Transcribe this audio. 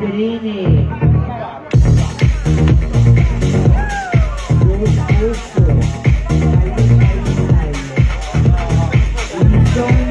Green. Good.